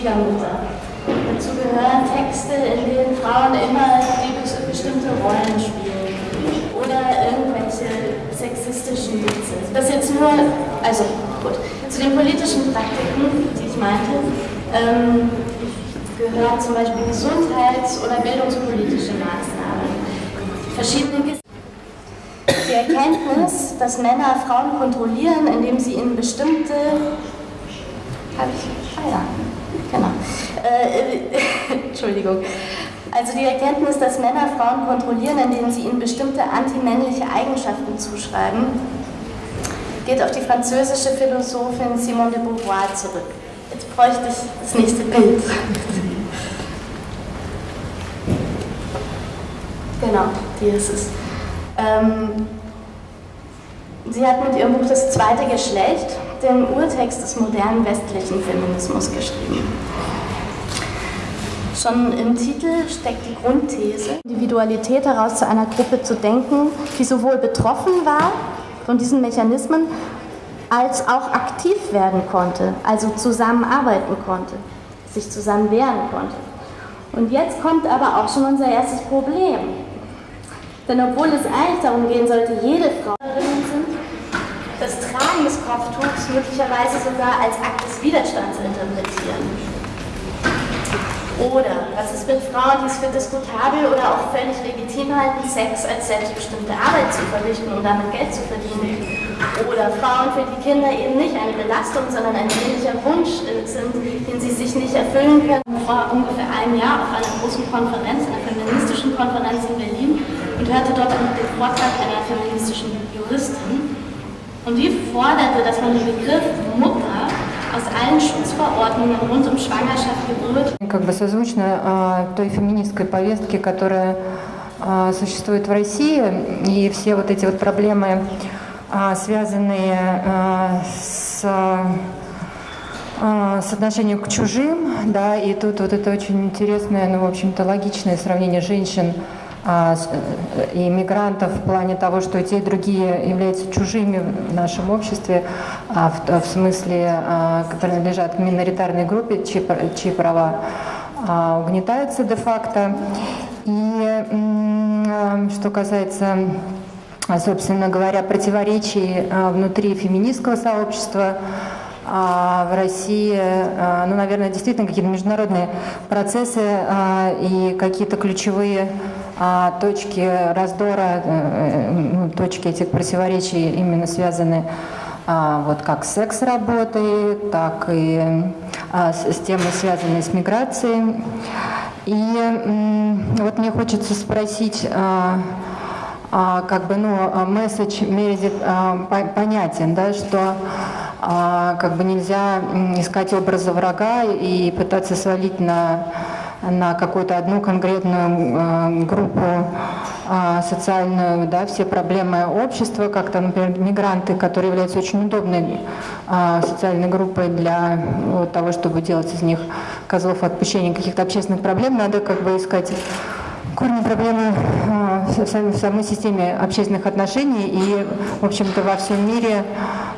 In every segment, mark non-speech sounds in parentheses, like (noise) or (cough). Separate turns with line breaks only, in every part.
Schwiegermutter. Dazu gehören Texte, in denen Frauen immer bestimmte Rollen spielen oder irgendwelche sexistischen Witze. Das jetzt nur, also gut, zu den politischen Praktiken, die ich meinte, ähm, gehören zum Beispiel Gesundheits- oder bildungspolitische Maßnahmen. Verschiedene die Erkenntnis, dass Männer Frauen kontrollieren, indem sie ihnen bestimmte. Habe ich. Ah ja, genau. Äh, (laughs) Entschuldigung. Also die Erkenntnis, dass Männer Frauen kontrollieren, indem sie ihnen bestimmte antimännliche Eigenschaften zuschreiben, geht auf die französische Philosophin Simone de Beauvoir zurück. Jetzt bräuchte ich das nächste Bild. (laughs) Genau, die ist es. Ähm, sie hat mit ihrem Buch Das zweite Geschlecht den Urtext des modernen westlichen Feminismus geschrieben. Schon im Titel steckt die Grundthese, Individualität heraus zu einer Gruppe zu denken, die sowohl betroffen war von diesen Mechanismen, als auch aktiv werden konnte, also zusammenarbeiten konnte, sich zusammen wehren konnte. Und jetzt kommt aber auch schon unser erstes Problem. Denn obwohl es eigentlich darum gehen sollte, jede Frau Kopftuchs möglicherweise sogar als Akt des Widerstands interpretieren. Oder was ist mit Frauen, die es für diskutabel oder auch völlig legitim halten, Sex als selbstbestimmte Arbeit zu verrichten und damit Geld zu verdienen? Oder Frauen, für die Kinder eben nicht eine Belastung, sondern ein sehnlicher Wunsch sind, den sie sich nicht erfüllen können. Vor ungefähr einem Jahr auf einer großen Konferenz, einer feministischen Konferenz in Berlin und hörte dort den Vortrag einer feministischen Juristin. Und die forderte, dass man den Begriff Mutter aus allen Schutzverordnungen rund um Schwangerschaft, Geburt.
Как бы созвучно той феминистской повестке, которая существует в России, и все вот эти вот проблемы, связанные с с отношением к чужим, да, и тут вот это очень интересное, ну, в общем-то, логичное сравнение женщин и мигрантов в плане того, что те и другие являются чужими в нашем обществе, а в, смысле а, принадлежат к миноритарной группе, чьи, чьи права угнетаются де-факто. И что касается, собственно говоря, противоречий внутри феминистского сообщества, в России, ну, наверное, действительно какие-то международные процессы и какие-то ключевые а точки раздора, э, ну, точки этих противоречий именно связаны а, вот как с секс-работой, так и а, с темой, связанной с миграцией. И вот мне хочется спросить, как бы, ну, месседж Мередит понятен, да, что как бы нельзя искать образа врага и пытаться свалить на на какую-то одну конкретную э, группу э, социальную, да, все проблемы общества, как-то, например, мигранты, которые являются очень удобной э, социальной группой для вот, того, чтобы делать из них козлов отпущения каких-то общественных проблем, надо как бы искать корни проблемы в самой системе общественных отношений и, в общем-то, во всем мире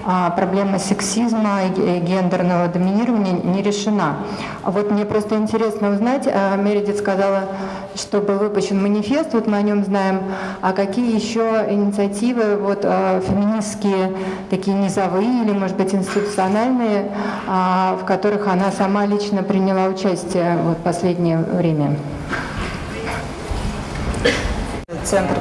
а проблема сексизма и гендерного доминирования не решена. А вот мне просто интересно узнать, а, Мередит сказала, что был выпущен манифест, вот мы о нем знаем, а какие еще инициативы вот, а, феминистские, такие низовые или, может быть, институциональные, в которых она сама лично приняла участие вот, последнее время?
Центр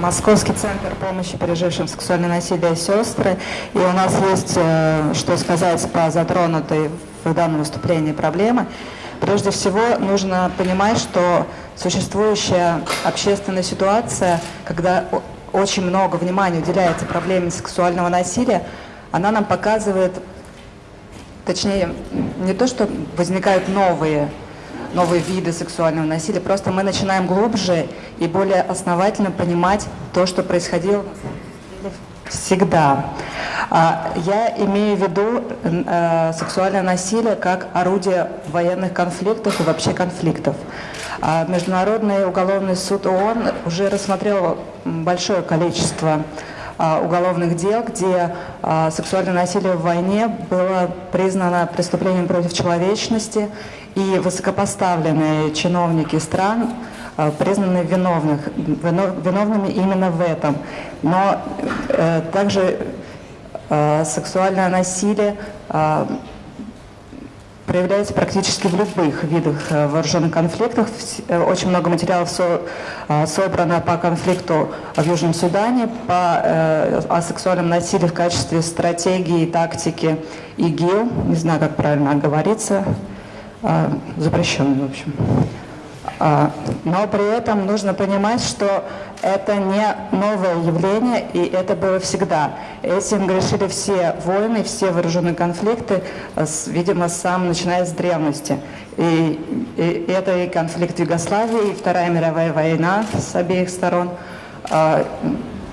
Московский центр помощи пережившим сексуальное насилие «Сестры». И у нас есть э, что сказать по затронутой в данном выступлении проблемы. Прежде всего, нужно понимать, что существующая общественная ситуация, когда очень много внимания уделяется проблеме сексуального насилия, она нам показывает, точнее, не то, что возникают новые новые виды сексуального насилия. Просто мы начинаем глубже и более основательно понимать то, что происходило всегда. А, я имею в виду э, сексуальное насилие как орудие военных конфликтов и вообще конфликтов. А, Международный уголовный суд ООН уже рассмотрел большое количество уголовных дел, где сексуальное насилие в войне было признано преступлением против человечности, и высокопоставленные чиновники стран признаны виновных, виновными именно в этом. Но э, также э, сексуальное насилие э, проявляется практически в любых видах э, вооруженных конфликтов. Э, очень много материалов со, э, собрано по конфликту в Южном Судане, по, о сексуальном насилии в качестве стратегии, тактики ИГИЛ, не знаю, как правильно говорится, запрещенный, в общем. А, но при этом нужно понимать, что это не новое явление, и это было всегда. Этим грешили все войны, все вооруженные конфликты, видимо, сам начиная с древности. И, и это и конфликт в Югославии, и Вторая мировая война с обеих сторон, а,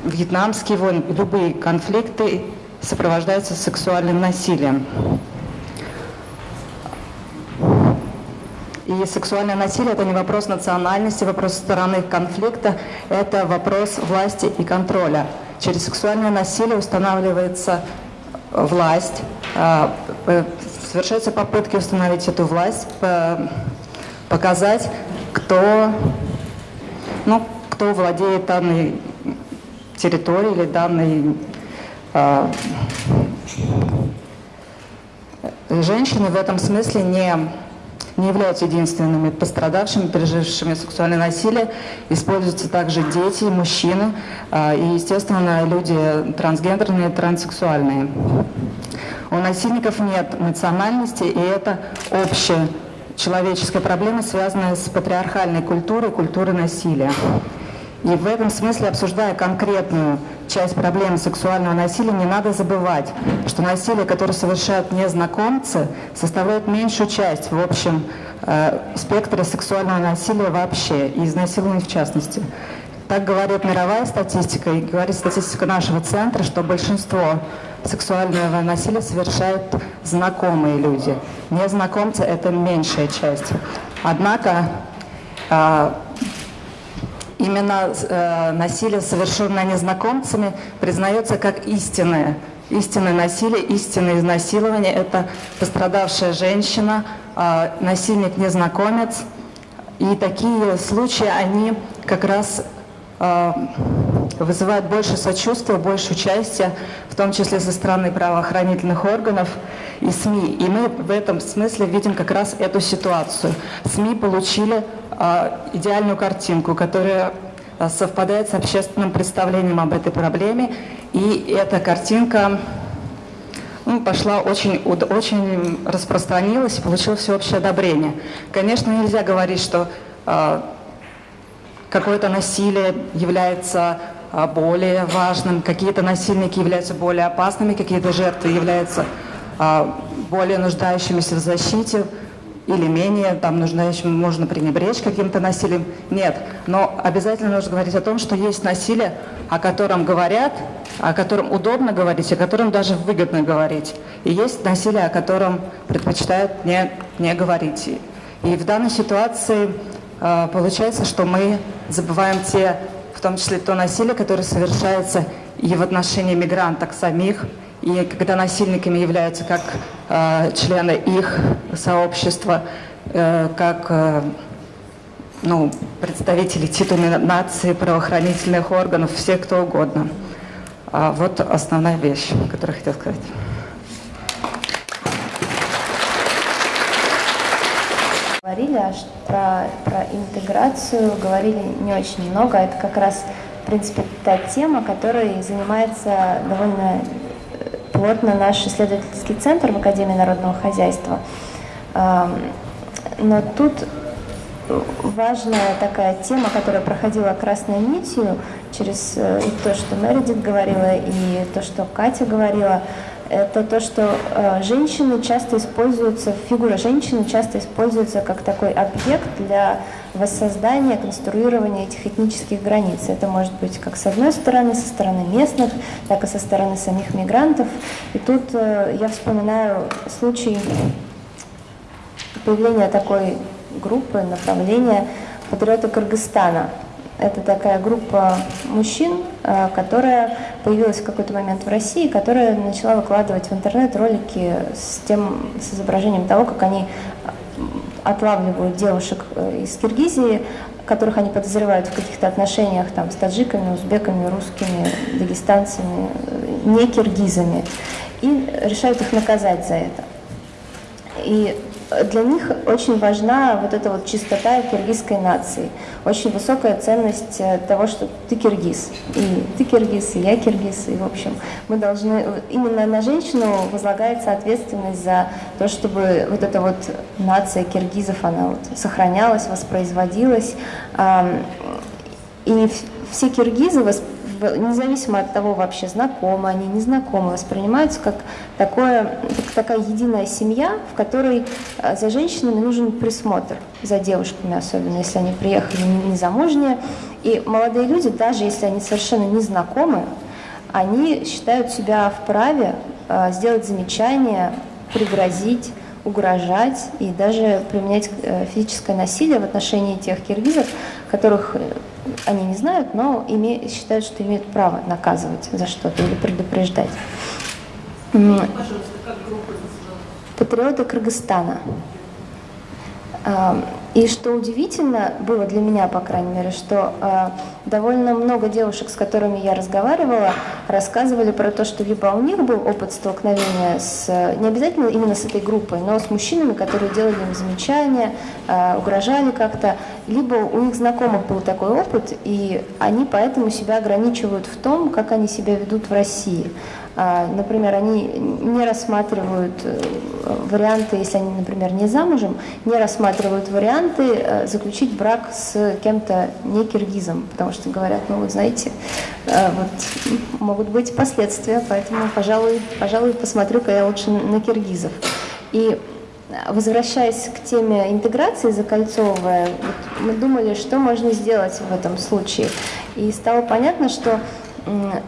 вьетнамские войны, любые конфликты сопровождаются сексуальным насилием. И сексуальное насилие – это не вопрос национальности, вопрос стороны конфликта, это вопрос власти и контроля. Через сексуальное насилие устанавливается власть, а, совершаются попытки установить эту власть, показать, кто, ну, кто владеет данной территорией или данной э, женщины в этом смысле не не являются единственными пострадавшими, пережившими сексуальное насилие. Используются также дети, мужчины а, и, естественно, люди трансгендерные, транссексуальные. У насильников нет национальности, и это общая человеческая проблема, связанная с патриархальной культурой, культурой насилия. И в этом смысле, обсуждая конкретную часть проблемы сексуального насилия, не надо забывать, что насилие, которое совершают незнакомцы, составляет меньшую часть в общем э, спектра сексуального насилия вообще, и изнасилований в частности. Так говорит мировая статистика и говорит статистика нашего центра, что большинство сексуального насилия совершают знакомые люди. Незнакомцы – это меньшая часть. Однако э, именно э, насилие, совершенное незнакомцами, признается как истинное. Истинное насилие, истинное изнасилование – это пострадавшая женщина, э, насильник-незнакомец. И такие случаи, они как раз э, вызывают больше сочувствия, больше участия, в том числе со стороны правоохранительных органов и СМИ. И мы в этом смысле видим как раз эту ситуацию. СМИ получили идеальную картинку, которая а, совпадает с общественным представлением об этой проблеме. И эта картинка ну, пошла очень, очень распространилась и получила всеобщее одобрение. Конечно, нельзя говорить, что э, какое-то насилие является более важным, какие-то насильники являются более опасными, какие-то жертвы являются э, более нуждающимися в защите или менее там нуждающим можно пренебречь каким-то насилием. Нет, но обязательно нужно говорить о том, что есть насилие, о котором говорят, о котором удобно говорить, о котором даже выгодно говорить. И есть насилие, о котором предпочитают не, не говорить. И в данной ситуации э, получается, что мы забываем те, в том числе то насилие, которое совершается и в отношении мигранток самих, и когда насильниками являются как э, члены их сообщества, э, как э, ну, представители титульной нации, правоохранительных органов, все кто угодно. А вот основная вещь, которую я хотела сказать.
Говорили про, про интеграцию, говорили не очень много. Это как раз, в принципе, та тема, которой занимается довольно плотно наш исследовательский центр в Академии народного хозяйства. Но тут важная такая тема, которая проходила красной нитью через э, и то, что Мередит говорила, и то, что Катя говорила, это то, что э, женщины часто используются, фигура женщины часто используется как такой объект для воссоздания, конструирования этих этнических границ. Это может быть как с одной стороны, со стороны местных, так и со стороны самих мигрантов. И тут э, я вспоминаю случай появления такой группы, направления патриоты Кыргызстана. Это такая группа мужчин, которая появилась в какой-то момент в России, которая начала выкладывать в интернет ролики с тем, с изображением того, как они отлавливают девушек из Киргизии, которых они подозревают в каких-то отношениях там, с таджиками, узбеками, русскими, дагестанцами, не киргизами, и решают их наказать за это. И для них очень важна вот эта вот чистота киргизской нации, очень высокая ценность э, того, что ты киргиз, и ты киргиз, и я киргиз, и в общем мы должны, именно на женщину возлагается ответственность за то, чтобы вот эта вот нация киргизов, она вот сохранялась, воспроизводилась, и все киргизы независимо от того, вообще знакомы они, не знакомы, воспринимаются как, такое, как такая единая семья, в которой э, за женщинами нужен присмотр, за девушками особенно, если они приехали незамужние. И молодые люди, даже если они совершенно не знакомы, они считают себя вправе э, сделать замечание, пригрозить, угрожать и даже применять э, физическое насилие в отношении тех киргизов, которых они не знают, но име, считают, что имеют право наказывать за что-то или предупреждать. Патриоты Кыргызстана. И что удивительно было для меня, по крайней мере, что э, довольно много девушек, с которыми я разговаривала, рассказывали про то, что либо у них был опыт столкновения с, не обязательно именно с этой группой, но с мужчинами, которые делали им замечания, э, угрожали как-то, либо у них знакомых был такой опыт, и они поэтому себя ограничивают в том, как они себя ведут в России. А, например, они не рассматривают э, варианты, если они, например, не замужем, не рассматривают варианты э, заключить брак с кем-то не киргизом, потому что говорят, ну вот знаете, э, вот могут быть последствия, поэтому, пожалуй, пожалуй, посмотрю-ка я лучше на киргизов. И возвращаясь к теме интеграции закольцовывая, вот мы думали, что можно сделать в этом случае. И стало понятно, что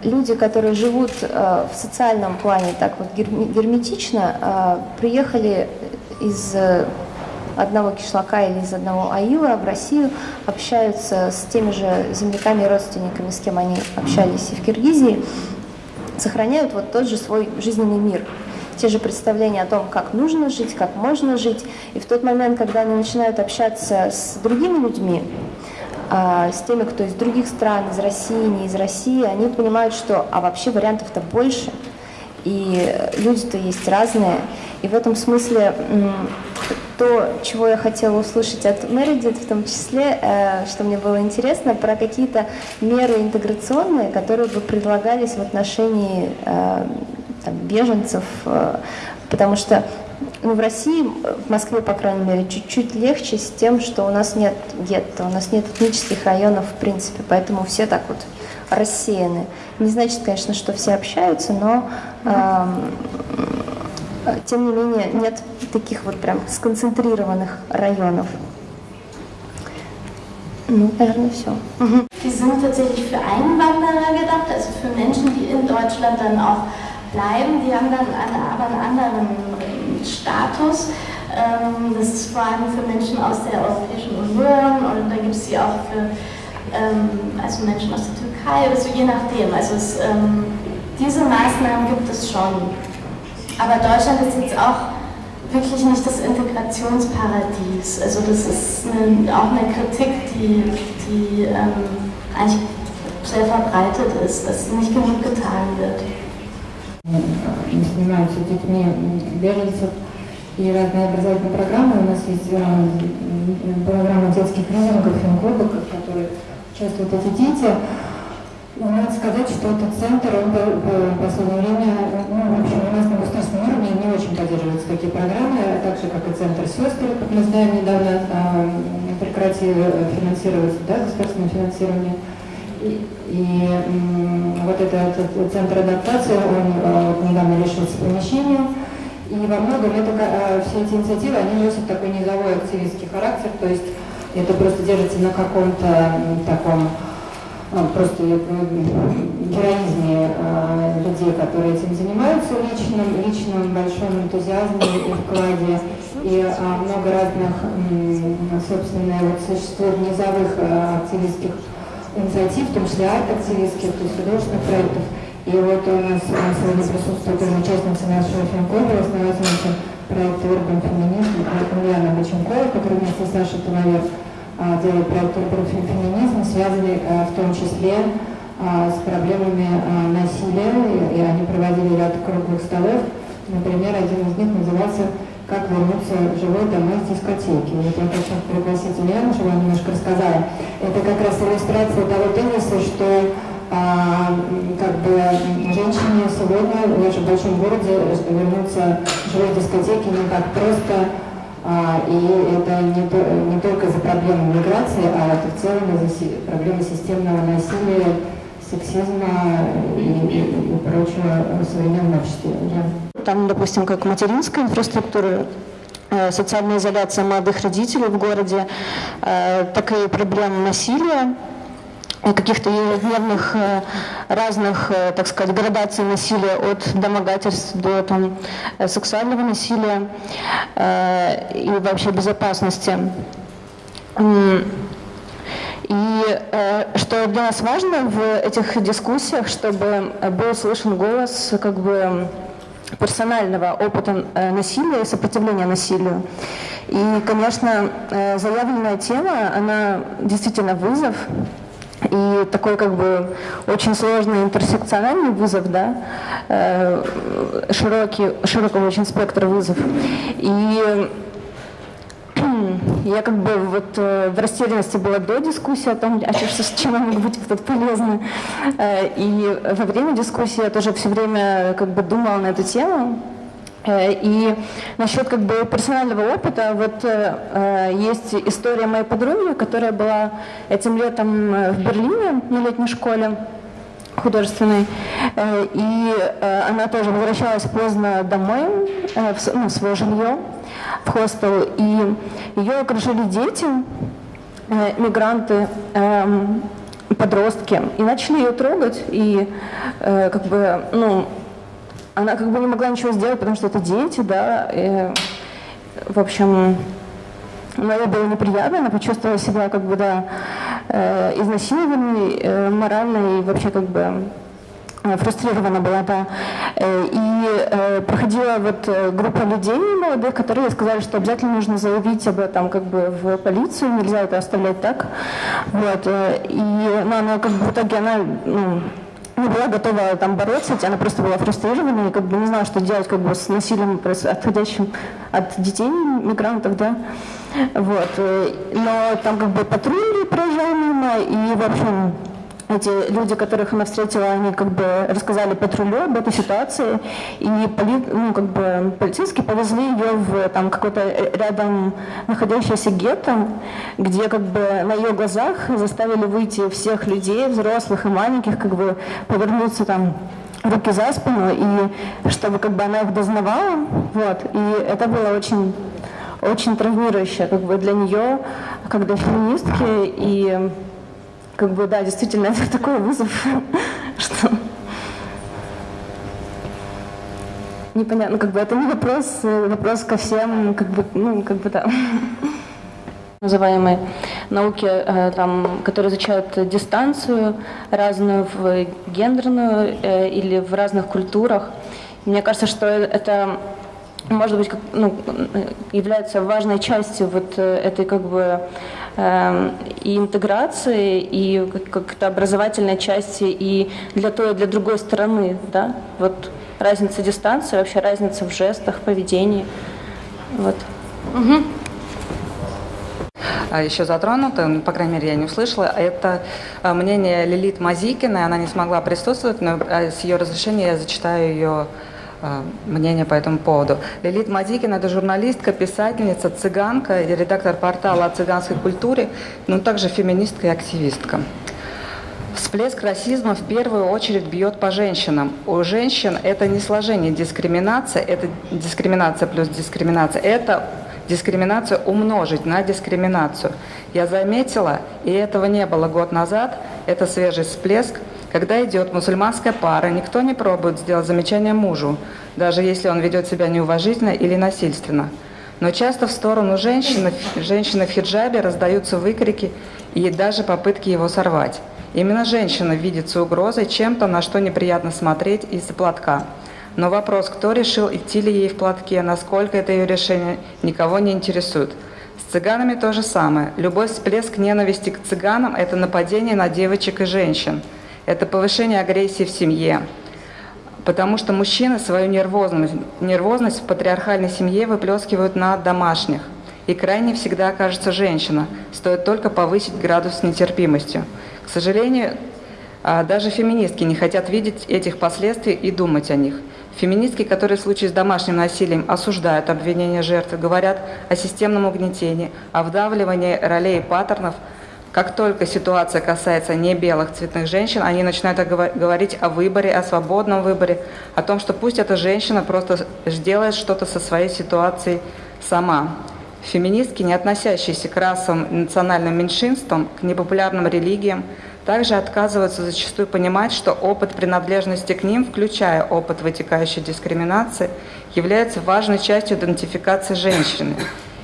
люди, которые живут э, в социальном плане так вот герметично, э, приехали из одного кишлака или из одного аила в Россию, общаются с теми же земляками и родственниками, с кем они общались и в Киргизии, сохраняют вот тот же свой жизненный мир, те же представления о том, как нужно жить, как можно жить. И в тот момент, когда они начинают общаться с другими людьми, с теми, кто из других стран, из России, не из России, они понимают, что а вообще вариантов-то больше, и люди-то есть разные. И в этом смысле то, чего я хотела услышать от Мередит, в том числе, э, что мне было интересно, про какие-то меры интеграционные, которые бы предлагались в отношении э, там, беженцев, э, потому что ну, в России, в Москве, по крайней мере, чуть-чуть легче с тем, что у нас нет гетто, у нас нет этнических районов в принципе, поэтому все так вот рассеяны. Не значит, конечно, что все общаются, но э, тем не менее нет таких вот прям сконцентрированных районов. Ну, наверное, все.
Bleiben. Die haben dann aber einen anderen Status. Ähm, das ist vor allem für Menschen aus der Europäischen Union und dann gibt es die auch für ähm, also Menschen aus der Türkei oder so, je nachdem. Also es, ähm, diese Maßnahmen gibt es schon. Aber Deutschland ist jetzt auch wirklich nicht das Integrationsparadies. Also das ist eine, auch eine Kritik, die, die ähm, eigentlich sehr verbreitet ist, dass nicht genug getan wird.
Мы занимаемся детьми беженцев и разные образовательные программы. У нас есть э, программа детских тренингов, финклубов, в которой участвуют эти дети. Но надо сказать, что этот центр, он в последнее время, ну, в общем, у нас на государственном уровне не очень поддерживаются такие программы, так же, как и Центр сестры, как мы знаем, недавно а, прекратили финансировать, да, государственное финансирование. И, и вот этот, этот центр адаптации, он э, недавно лишился помещения. И во многом это, э, все эти инициативы, они носят такой низовой активистский характер, то есть это просто держится на каком-то таком э, просто героизме людей, которые этим занимаются, личным, личном большом энтузиазме и вкладе. И много разных, э, собственно, вот существует низовых активистских инициатив, в том числе арт-активистских, то есть художественных проектов. И вот у нас сегодня присутствует тоже участница нашего финкода, основательница проекта Urban Feminism, Ульяна Боченкова, которая вместе с Сашей Туловер делает проект Urban Feminism, связанный в том числе с проблемами насилия, и они проводили ряд круглых столов. Например, один из них назывался «Как вернуться живой домой с дискотеки». Вот я хочу пригласить Ульяну, чтобы она немножко рассказала. Это как раз иллюстрация того тезиса, что а, как бы женщине сегодня в нашем большом городе вернуться в живой дискотеке не так просто, а, и это не, не только из-за проблемы миграции, а это в целом из-за проблемы системного насилия, сексизма и, и, и прочего в современном обществе.
Да. Там, допустим, как материнская инфраструктура, э, социальная изоляция молодых родителей в городе, э, так и проблемы насилия, каких-то ежедневных э, разных, так сказать, градаций насилия от домогательств до там, сексуального насилия и вообще безопасности. И э, что для нас важно в этих дискуссиях, чтобы был слышен голос как бы персонального опыта э, насилия и сопротивления насилию. И, конечно, э, заявленная тема, она действительно вызов, и такой как бы очень сложный интерсекциональный вызов, да, э, широкий, широкого очень спектра вызов. И я как бы вот э, в растерянности была до дискуссии о том, а что, чем я могу быть тут полезна. Э, и во время дискуссии я тоже все время как бы думала на эту тему. Э, и насчет как бы персонального опыта, вот есть история моей подруги, которая была этим летом в Берлине на летней школе художественной, и она тоже возвращалась поздно домой, в, ну, свое жилье, в хостел, и ее окружили дети, э, мигранты, э, подростки, и начали ее трогать, и э, как бы, ну, она как бы не могла ничего сделать, потому что это дети, да, и, в общем, но ей было неприятно, она почувствовала себя как бы, да, э, изнасилованной морально и вообще как бы фрустрирована была, да. Э, и э, проходила вот группа людей молодых, которые сказали, что обязательно нужно заявить об этом как бы в полицию, нельзя это оставлять так. Вот. И ну, она как бы в итоге она ну, не была готова там бороться, она просто была фрустрирована и как бы не знала, что делать как бы с насилием, отходящим от детей, мигрантов, да. Вот. Но там как бы патрули проезжал мимо, и, в общем, эти люди, которых она встретила, они как бы рассказали патрулю об этой ситуации, и поли, ну, как бы, полицейские повезли ее в там, какой-то рядом находящийся гетто, где как бы на ее глазах заставили выйти всех людей, взрослых и маленьких, как бы повернуться там руки за спину, и чтобы как бы она их дознавала, вот, и это было очень очень травмирующе как бы для нее, как для феминистки, и как бы, да, действительно, это такой вызов, (laughs) что непонятно, как бы это не вопрос, э, вопрос ко всем, как бы, ну, как бы, да называемые науки, э, там, которые изучают дистанцию разную, в гендерную э, или в разных культурах. Мне кажется, что это может быть, ну, является важной частью вот этой как бы и интеграции, и как-то образовательной части, и для той, и для другой стороны, да, вот разница дистанции, вообще разница в жестах, поведении, вот. Угу.
Еще затронуто, ну, по крайней мере, я не услышала, это э, мнение Лилит Мазикиной, она не смогла присутствовать, но э, с ее разрешения я зачитаю ее мнение по этому поводу. Лилит Мадикина – это журналистка, писательница, цыганка и редактор портала о цыганской культуре, но также феминистка и активистка. Всплеск расизма в первую очередь бьет по женщинам. У женщин это не сложение дискриминация, это дискриминация плюс дискриминация. Это дискриминацию умножить на дискриминацию. Я заметила, и этого не было год назад, это свежий всплеск – когда идет мусульманская пара, никто не пробует сделать замечание мужу, даже если он ведет себя неуважительно или насильственно. Но часто в сторону женщины, женщины в хиджабе раздаются выкрики и даже попытки его сорвать. Именно женщина видится угрозой чем-то, на что неприятно смотреть из-за платка. Но вопрос, кто решил, идти ли ей в платке, насколько это ее решение, никого не интересует. С цыганами то же самое. Любой всплеск ненависти к цыганам – это нападение на девочек и женщин. Это повышение агрессии в семье. Потому что мужчины свою нервозность, нервозность в патриархальной семье выплескивают на домашних. И крайне всегда окажется женщина, стоит только повысить градус нетерпимостью. К сожалению, а, даже феминистки не хотят видеть этих последствий и думать о них. Феминистки, которые в случае с домашним насилием осуждают обвинения жертвы, говорят о системном угнетении, о вдавливании ролей и паттернов. Как только ситуация касается не белых цветных женщин, они начинают говорить о выборе, о свободном выборе, о том, что пусть эта женщина просто сделает что-то со своей ситуацией сама. Феминистки, не относящиеся к расовым и национальным меньшинствам, к непопулярным религиям, также отказываются зачастую понимать, что опыт принадлежности к ним, включая опыт вытекающей дискриминации, является важной частью идентификации женщины.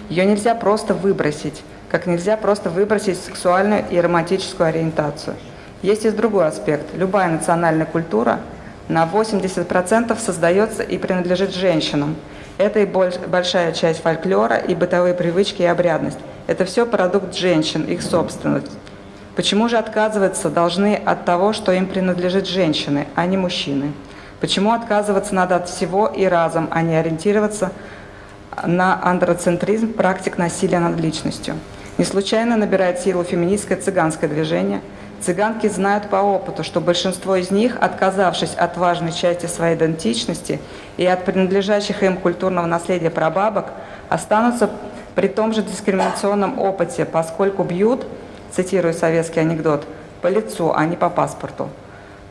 Ее нельзя просто выбросить, как нельзя просто выбросить сексуальную и романтическую ориентацию. Есть и другой аспект. Любая национальная культура на 80% создается и принадлежит женщинам. Это и большая часть фольклора, и бытовые привычки, и обрядность. Это все продукт женщин, их собственность. Почему же отказываться должны от того, что им принадлежит женщины, а не мужчины? Почему отказываться надо от всего и разом, а не ориентироваться на андроцентризм практик насилия над личностью? Не случайно набирает силу феминистское цыганское движение. Цыганки знают по опыту, что большинство из них, отказавшись от важной части своей идентичности и от принадлежащих им культурного наследия прабабок, останутся при том же дискриминационном опыте, поскольку бьют – цитирую советский анекдот, по лицу, а не по паспорту.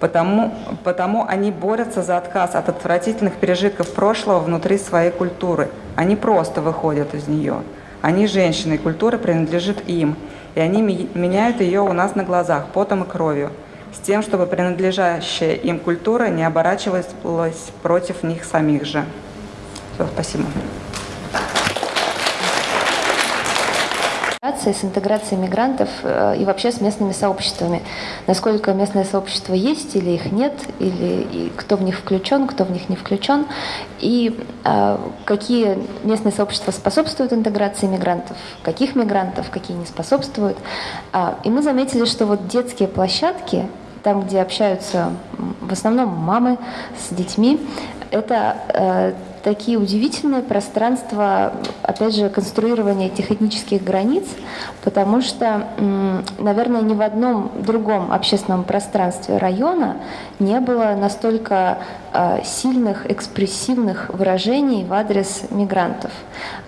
Потому, потому они борются за отказ от отвратительных пережитков прошлого внутри своей культуры. Они просто выходят из нее. Они женщины, и культура принадлежит им. И они меняют ее у нас на глазах, потом и кровью, с тем, чтобы принадлежащая им культура не оборачивалась против них самих же. Все, спасибо.
С интеграцией мигрантов э, и вообще с местными сообществами. Насколько местное сообщество есть или их нет, или и кто в них включен, кто в них не включен, и э, какие местные сообщества способствуют интеграции мигрантов, каких мигрантов, какие не способствуют. А, и мы заметили, что вот детские площадки, там, где общаются в основном мамы с детьми, это э, такие удивительные пространства, опять же, конструирования этих этнических границ, потому что, наверное, ни в одном другом общественном пространстве района не было настолько а, сильных, экспрессивных выражений в адрес мигрантов.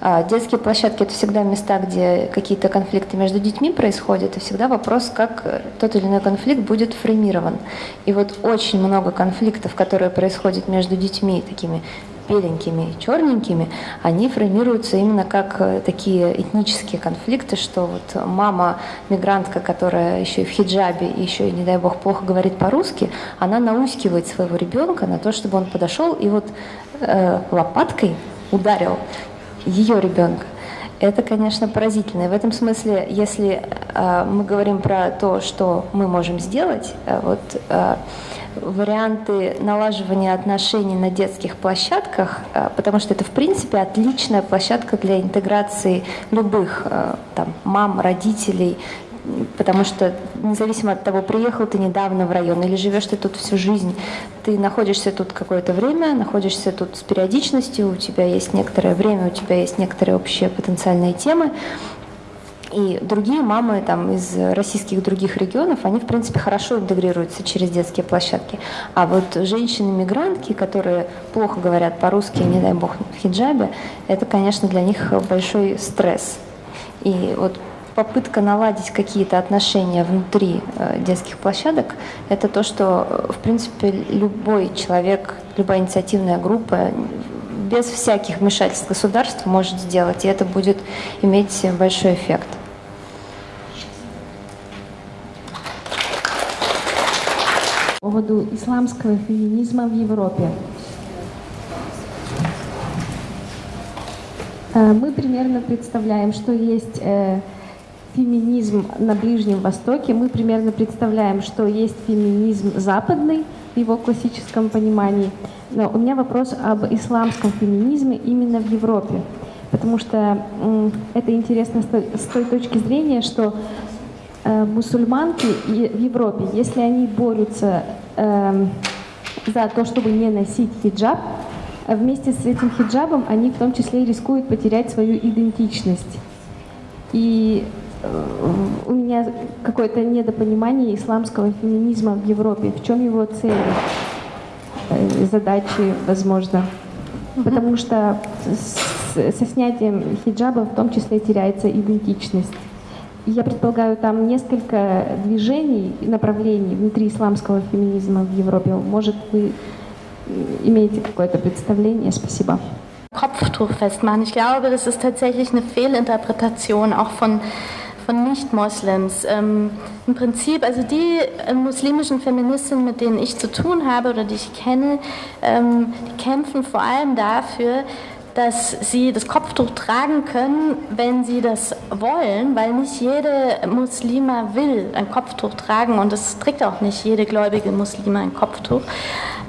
А, детские площадки – это всегда места, где какие-то конфликты между детьми происходят, и всегда вопрос, как тот или иной конфликт будет фреймирован. И вот очень много конфликтов, которые происходят между детьми, такими беленькими и черненькими, они формируются именно как э, такие этнические конфликты, что вот мама мигрантка, которая еще и в хиджабе, еще и, не дай бог, плохо говорит по-русски, она наускивает своего ребенка на то, чтобы он подошел и вот э, лопаткой ударил ее ребенка. Это, конечно, поразительно. И в этом смысле, если э, мы говорим про то, что мы можем сделать, э, вот э, варианты налаживания отношений на детских площадках, э, потому что это, в принципе, отличная площадка для интеграции любых э, там, мам, родителей, потому что независимо от того, приехал ты недавно в район или живешь ты тут всю жизнь, ты находишься тут какое-то время, находишься тут с периодичностью, у тебя есть некоторое время, у тебя есть некоторые общие потенциальные темы, и другие мамы там, из российских других регионов, они, в принципе, хорошо интегрируются через детские площадки. А вот женщины-мигрантки, которые плохо говорят по-русски, не дай бог, в хиджабе, это, конечно, для них большой стресс. И вот попытка наладить какие-то отношения внутри э, детских площадок, это то, что, э, в принципе, любой человек, любая инициативная группа без всяких вмешательств государства может сделать, и это будет иметь большой эффект.
По поводу исламского феминизма в Европе. Э, мы примерно представляем, что есть э, феминизм на Ближнем Востоке, мы примерно представляем, что есть феминизм западный в его классическом понимании. Но у меня вопрос об исламском феминизме именно в Европе. Потому что это интересно с той, точки зрения, что э, мусульманки в Европе, если они борются э, за то, чтобы не носить хиджаб, вместе с этим хиджабом они в том числе рискуют потерять свою идентичность. И э, у меня какое-то недопонимание исламского феминизма в Европе. В чем его цели, э, задачи, возможно? Потому что со снятием хиджаба в том числе теряется идентичность. Я предполагаю, там несколько движений, направлений внутри исламского феминизма в Европе. Может, вы имеете какое-то представление? Спасибо.
Kopftuch festmachen. Ich glaube, das ist tatsächlich eine Fehlinterpretation auch von, von Nicht-Moslems. Ähm, Im Prinzip, also die äh, muslimischen Feministinnen, mit denen ich zu tun habe oder die ich kenne, ähm, die kämpfen vor allem dafür, dass sie das Kopftuch tragen können, wenn sie das wollen, weil nicht jede Muslima will ein Kopftuch tragen und es trägt auch nicht jede gläubige Muslima ein Kopftuch.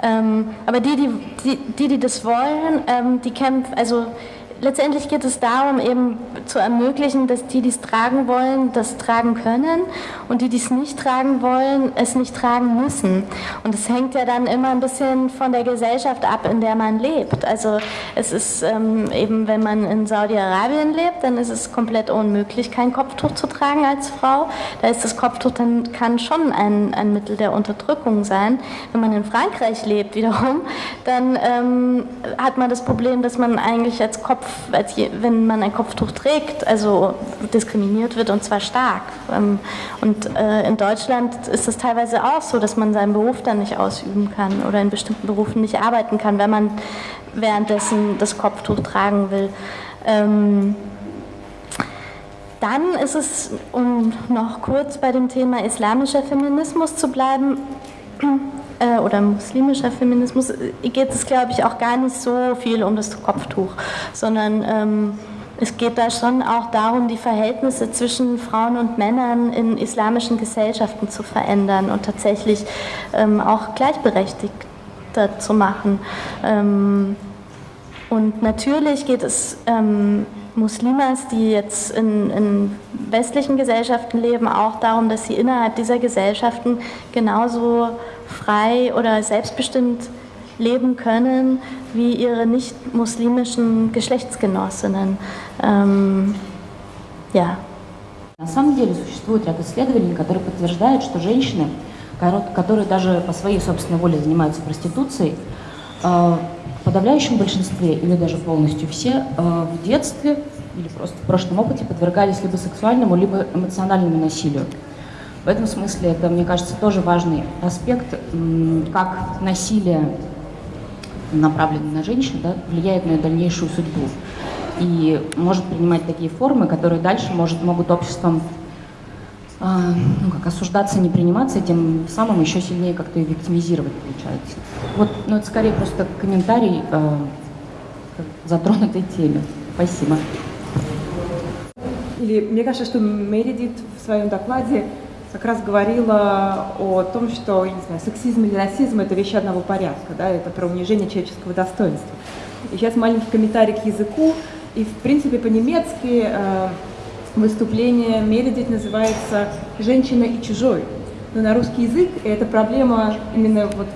Ähm, aber die die, die, die, die das wollen, ähm, die kämpfen, also letztendlich geht es darum, eben zu ermöglichen, dass die, die es tragen wollen, das tragen können und die, die es nicht tragen wollen, es nicht tragen müssen. Und es hängt ja dann immer ein bisschen von der Gesellschaft ab, in der man lebt. Also es ist ähm, eben, wenn man in Saudi-Arabien lebt, dann ist es komplett unmöglich, kein Kopftuch zu tragen als Frau. Da ist das Kopftuch dann kann schon ein, ein Mittel der Unterdrückung sein. Wenn man in Frankreich lebt wiederum, dann ähm, hat man das Problem, dass man eigentlich als Kopf als je, wenn man ein Kopftuch trägt, also diskriminiert wird und zwar stark. Ähm, und äh, in Deutschland ist es teilweise auch so, dass man seinen Beruf dann nicht ausüben kann oder in bestimmten Berufen nicht arbeiten kann, wenn man währenddessen das Kopftuch tragen will. Ähm, dann ist es, um noch kurz bei dem Thema islamischer Feminismus zu bleiben, äh, oder muslimischer Feminismus äh, geht es, glaube ich, auch gar nicht so viel um das Kopftuch, sondern ähm, es geht da schon auch darum, die Verhältnisse zwischen Frauen und Männern in islamischen Gesellschaften zu verändern und tatsächlich ähm, auch gleichberechtigter zu machen. Ähm, und natürlich geht es ähm, Muslimas, die jetzt in, in, westlichen Gesellschaften leben, auch darum, dass sie innerhalb dieser Gesellschaften genauso frei oder selbstbestimmt leben können wie ihre nicht-muslimischen Geschlechtsgenossinnen. Ähm,
ja. На самом деле существует ряд исследований, которые подтверждают, что женщины, которые даже по своей собственной воле занимаются проституцией, в подавляющем большинстве или даже полностью все в детстве или просто в прошлом опыте подвергались либо сексуальному, либо эмоциональному насилию. В этом смысле это, мне кажется, тоже важный аспект, как насилие, направленное на женщин, да, влияет на ее дальнейшую судьбу. И может принимать такие формы, которые дальше может, могут обществом а, ну, как осуждаться, не приниматься, тем самым еще сильнее как-то и виктимизировать получается. Вот, ну, это скорее просто комментарий э, затронутой теме. Спасибо.
Или мне кажется, что Мередит в своем докладе как раз говорила о том, что, не знаю, сексизм или расизм – это вещи одного порядка, да, это про унижение человеческого достоинства. И сейчас маленький комментарий к языку, и, в принципе, по-немецки э, выступление Мередит называется «Женщина и чужой». Но на русский язык эта проблема именно вот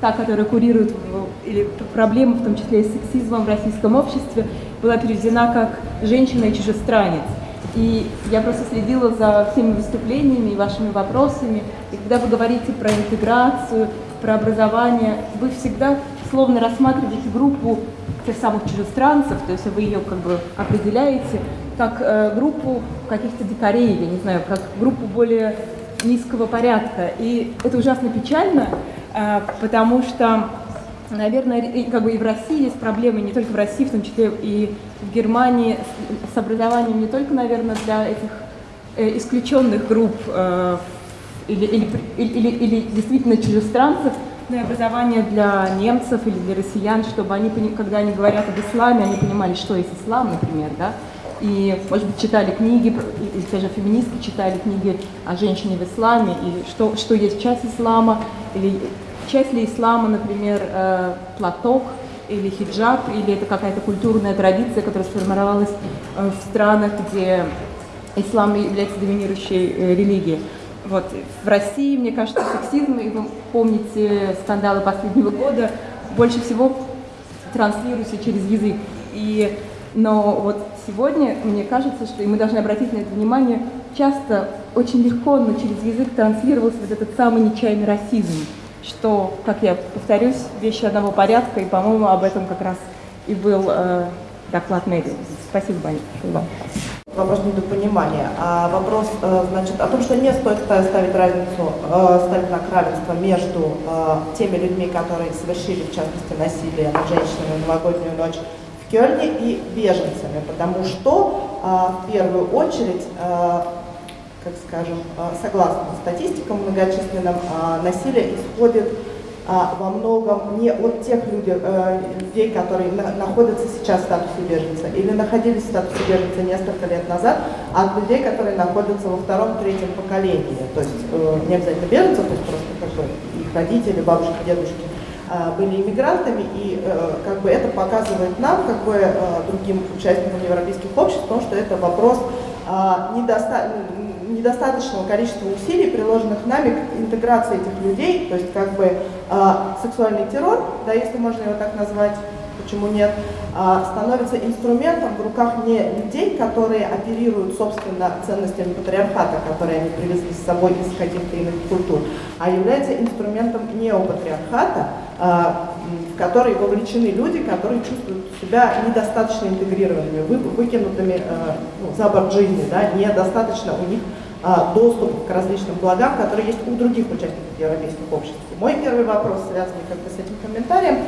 та, которая курирует, или проблема, в том числе и с сексизмом в российском обществе, была переведена как «женщина и чужестранец». И я просто следила за всеми выступлениями и вашими вопросами. И когда вы говорите про интеграцию, про образование, вы всегда словно рассматриваете группу тех самых чужестранцев, то есть вы ее как бы определяете как э, группу каких-то дикарей, я не знаю, как группу более низкого порядка. И это ужасно печально, э, потому что Наверное, как бы и в России есть проблемы, не только в России, в том числе и в Германии, с образованием не только, наверное, для этих э, исключенных групп э, или, или, или, или действительно чужестранцев, но и образование для немцев или для россиян, чтобы они, когда они говорят об исламе, они понимали, что есть ислам, например, да, и, может быть, читали книги, или, те же феминистки читали книги о женщине в исламе, или что, что есть часть ислама, или часть ли ислама, например, э, платок, или хиджаб, или это какая-то культурная традиция, которая сформировалась э, в странах, где ислам является доминирующей э, религией. Вот. В России, мне кажется, сексизм, и вы помните скандалы последнего года, больше всего транслируется через язык. И, но вот сегодня, мне кажется, что, и мы должны обратить на это внимание, часто очень легко, но через язык транслировался вот этот самый нечаянный расизм, что, как я повторюсь, вещи одного порядка, и, по-моему, об этом как раз и был э, доклад Мэри. Спасибо, большое
вопрос недопонимания. А вопрос, э, значит, о том, что не стоит ставить разницу, э, ставить знак равенства между э, теми людьми, которые совершили, в частности, насилие над женщинами в новогоднюю ночь в Кёльне и беженцами, потому что в первую очередь как скажем, согласно статистикам многочисленным, насилие исходит а, во многом не от тех людей, э, людей которые на, находятся сейчас в статусе беженца или находились в статусе беженца несколько лет назад, а от людей, которые находятся во втором-третьем поколении. То есть э, не обязательно беженцев, то есть просто как бы их родители, бабушки, дедушки э, были иммигрантами, и э, как бы это показывает нам, как бы э, другим участникам европейских обществ, потому что это вопрос э, недостаточно недостаточного количества усилий, приложенных нами к интеграции этих людей, то есть как бы э, сексуальный террор, да, если можно его так назвать, почему нет, э, становится инструментом в руках не людей, которые оперируют, собственно, ценностями патриархата, которые они привезли с собой из каких-то иных культур, а является инструментом неопатриархата, э, в который вовлечены люди, которые чувствуют себя недостаточно интегрированными, вы, выкинутыми ну, за борт жизни, да, недостаточно у них а, доступ к различным благам, которые есть у других участников европейских обществ. Мой первый вопрос, связанный как бы с этим комментарием,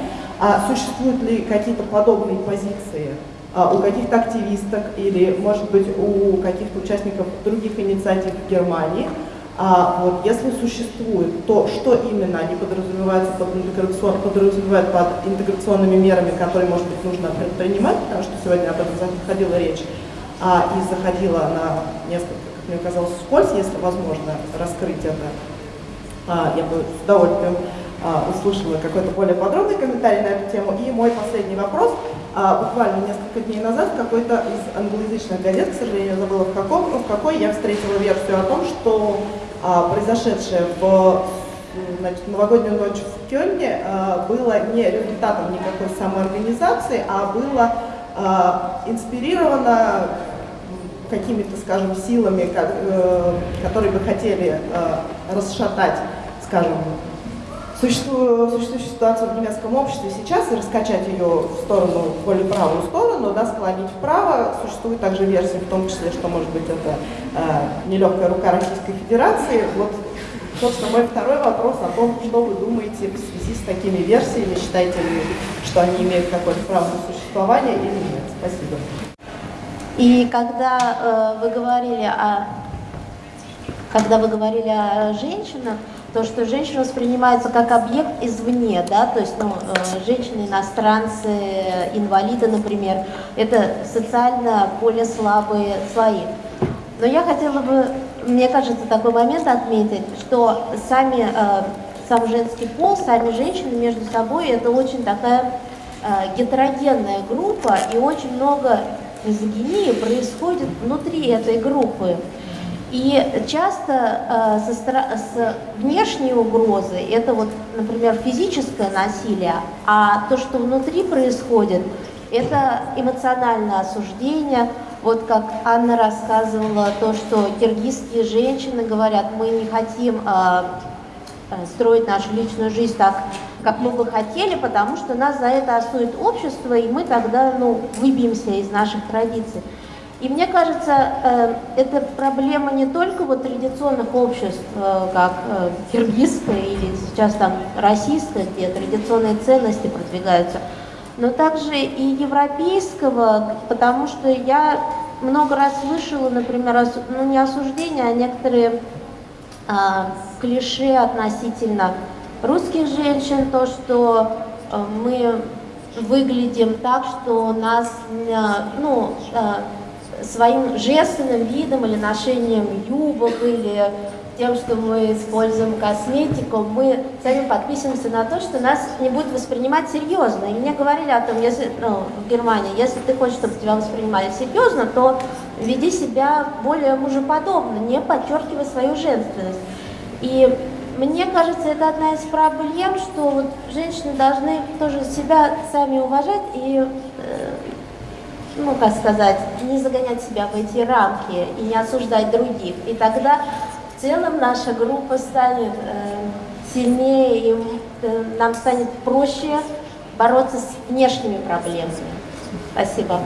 а существуют ли какие-то подобные позиции а, у каких-то активисток или, может быть, у каких-то участников других инициатив в Германии, а вот если существует, то что именно они подразумевают под, интеграцион, подразумевают под интеграционными мерами, которые, может быть, нужно предпринимать, потому что сегодня об этом заходила речь, а, и заходила на несколько мне казалось, вскользь, если возможно раскрыть это. А, я бы с удовольствием а, услышала какой-то более подробный комментарий на эту тему. И мой последний вопрос. А, буквально несколько дней назад какой-то из англоязычных газет, к сожалению, забыла в, каком, в какой, я встретила версию о том, что а, произошедшее в значит, новогоднюю ночь в Кёльне а, было не результатом никакой самоорганизации, а было а, инспирировано какими-то, скажем, силами, как, э, которые бы хотели э, расшатать, скажем, существующую, ситуацию в немецком обществе сейчас и раскачать ее в сторону, в более правую сторону, да, склонить вправо. Существует также версия, в том числе, что, может быть, это э, нелегкая рука Российской Федерации. Вот, собственно, мой второй вопрос о том, что вы думаете в связи с такими версиями, считаете ли, что они имеют какое-то право на существование или нет. Спасибо.
И когда э, вы говорили о когда вы говорили о женщинах, то, что женщина воспринимается как объект извне, да, то есть ну, э, женщины, иностранцы, инвалиды, например, это социально более слабые слои. Но я хотела бы, мне кажется, такой момент отметить, что сами, э, сам женский пол, сами женщины между собой, это очень такая э, гетерогенная группа, и очень много мизогинии происходит внутри этой группы. И часто э, со, с внешней угрозой, это вот, например, физическое насилие, а то, что внутри происходит, это эмоциональное осуждение. Вот как Анна рассказывала, то, что киргизские женщины говорят, мы не хотим э, э строить нашу личную жизнь так, как мы бы хотели, потому что нас за это осудит общество, и мы тогда ну, выбьемся из наших традиций. И мне кажется, э, это проблема не только вот традиционных обществ, э, как э, киргизское или сейчас там российское, где традиционные ценности продвигаются, но также и европейского, потому что я много раз слышала, например, ну не осуждение, а некоторые а, клише относительно русских женщин, то, что э, мы выглядим так, что нас, э, ну, э, своим женственным видом или ношением юбок или тем, что мы используем косметику, мы сами подписываемся на то, что нас не будут воспринимать серьезно. И мне говорили о том, если, ну, в Германии, если ты хочешь, чтобы тебя воспринимали серьезно, то веди себя более мужеподобно, не подчеркивай свою женственность. И мне кажется, это одна из проблем, что вот женщины должны тоже себя сами уважать и, э, ну, как сказать, не загонять себя в эти рамки и не осуждать других. И тогда в целом наша группа станет э, сильнее, и э, нам станет проще бороться с внешними проблемами. Спасибо.